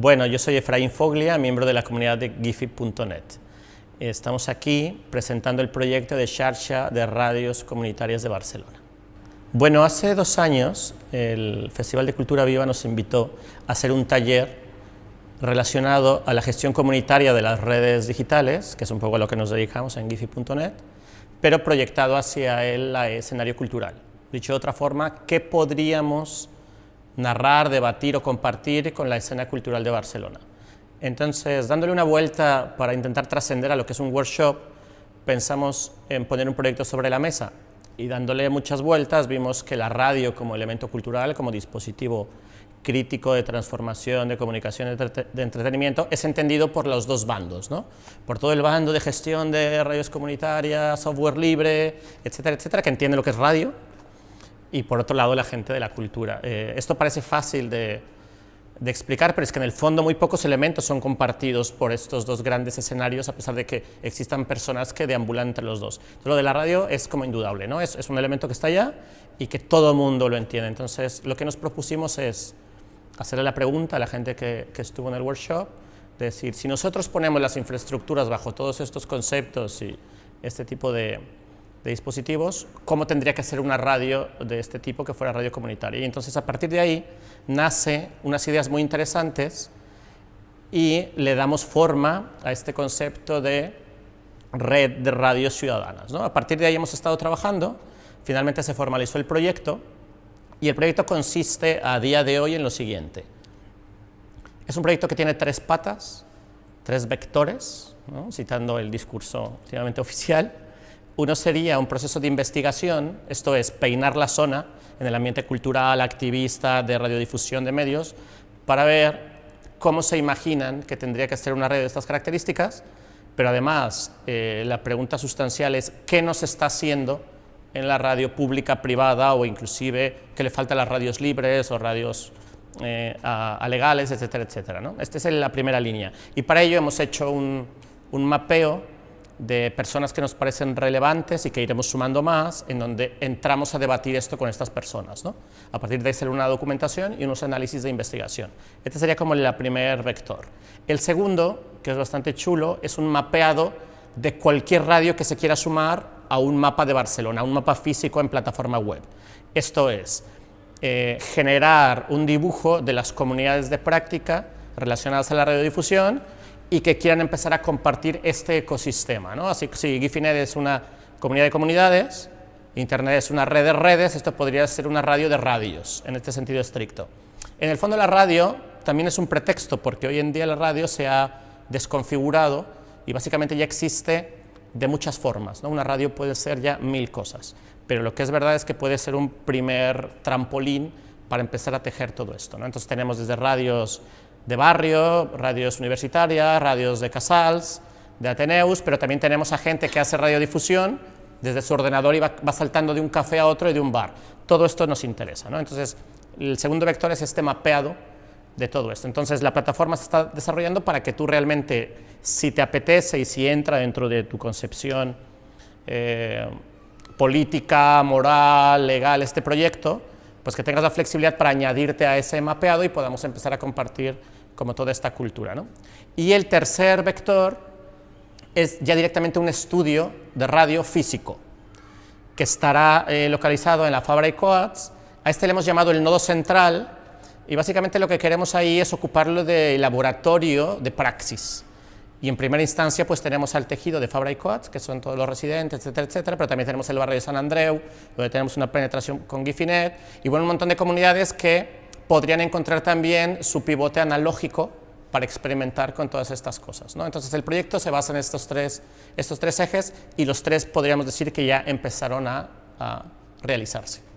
Bueno, yo soy Efraín Foglia, miembro de la comunidad de Gifi.net. Estamos aquí presentando el proyecto de Xarxa de Radios Comunitarias de Barcelona. Bueno, hace dos años el Festival de Cultura Viva nos invitó a hacer un taller relacionado a la gestión comunitaria de las redes digitales, que es un poco a lo que nos dedicamos en Gifi.net, pero proyectado hacia el escenario cultural. Dicho de otra forma, ¿qué podríamos narrar, debatir o compartir con la escena cultural de Barcelona. Entonces, dándole una vuelta para intentar trascender a lo que es un workshop, pensamos en poner un proyecto sobre la mesa y dándole muchas vueltas vimos que la radio como elemento cultural, como dispositivo crítico de transformación, de comunicación, de entretenimiento, es entendido por los dos bandos, ¿no? por todo el bando de gestión de radios comunitarias, software libre, etcétera, etcétera, que entiende lo que es radio, y por otro lado la gente de la cultura. Eh, esto parece fácil de, explicar, pero es que en el fondo muy pocos elementos son compartidos por estos dos grandes escenarios, a pesar de que existan personas que deambulan entre los dos. lo de la radio es como indudable, ¿no? Es, un elemento que está allá y que todo el mundo lo entiende. Entonces, lo que nos propusimos es hacerle la pregunta a la gente que, que estuvo en el workshop, de decir, si nosotros ponemos las infraestructuras bajo todos estos conceptos y este tipo de, de dispositivos, cómo tendría que ser una radio de este tipo que fuera radio comunitaria. Y entonces a partir de ahí nace unas ideas muy interesantes y le damos forma a este concepto de red de radios ciudadanas. ¿no? A partir de ahí hemos estado trabajando, finalmente se formalizó el proyecto y el proyecto consiste a día de hoy en lo siguiente. Es un proyecto que tiene tres patas, tres vectores, citando el discurso oficial, uno sería un proceso de investigación, esto es, peinar la zona en el ambiente cultural, activista, de radiodifusión de medios, para ver cómo se imaginan que tendría que ser una red de estas características, pero además eh, la pregunta sustancial es qué nos está haciendo en la radio pública, privada o inclusive qué le falta a las radios libres o radios eh, a, legales, etcétera, etcétera. ¿no? Esta es la primera línea. Y para ello hemos hecho un, un mapeo de personas que nos parecen relevantes y que iremos sumando más, en donde entramos a debatir esto con estas personas. ¿no? A partir de hacer una documentación y unos análisis de investigación. Este sería como el primer vector. El segundo, que es bastante chulo, es un mapeado de cualquier radio que se quiera sumar a un mapa de Barcelona, a un mapa físico en plataforma web. Esto es, eh, generar un dibujo de las comunidades de práctica relacionadas a la radiodifusión y que quieran empezar a compartir este ecosistema. ¿no? Así que si Gifinet es una comunidad de comunidades, Internet es una red de redes, esto podría ser una radio de radios, en este sentido estricto. En el fondo la radio también es un pretexto, porque hoy en día la radio se ha desconfigurado y básicamente ya existe de muchas formas. ¿no? Una radio puede ser ya mil cosas, pero lo que es verdad es que puede ser un primer trampolín para empezar a tejer todo esto. ¿no? Entonces tenemos desde radios de barrio, radios universitarias, radios de casals, de Ateneus, pero también tenemos a gente que hace radiodifusión desde su ordenador y va, saltando de un café a otro y de un bar. Todo esto nos interesa. ¿no? Entonces, el segundo vector es este mapeado de todo esto. Entonces, la plataforma se está desarrollando para que tú realmente, si te apetece y si entra dentro de tu concepción eh, política, moral, legal, este proyecto, pues que tengas la flexibilidad para añadirte a ese mapeado y podamos empezar a compartir como toda esta cultura. ¿no? Y el tercer vector es ya directamente un estudio de radio físico, que estará eh, localizado en la Fabra Coats. A este le hemos llamado el nodo central, y básicamente lo que queremos ahí es ocuparlo de laboratorio de praxis. Y en primera instancia pues tenemos al tejido de Fabra y Coats, que son todos los residentes, etcétera, etcétera, pero también tenemos el barrio de San Andreu, donde tenemos una penetración con Gifinet, y bueno, un montón de comunidades que podrían encontrar también su pivote analógico para experimentar con todas estas cosas. ¿no? Entonces el proyecto se basa en estos tres, estos tres ejes y los tres podríamos decir que ya empezaron a, a realizarse.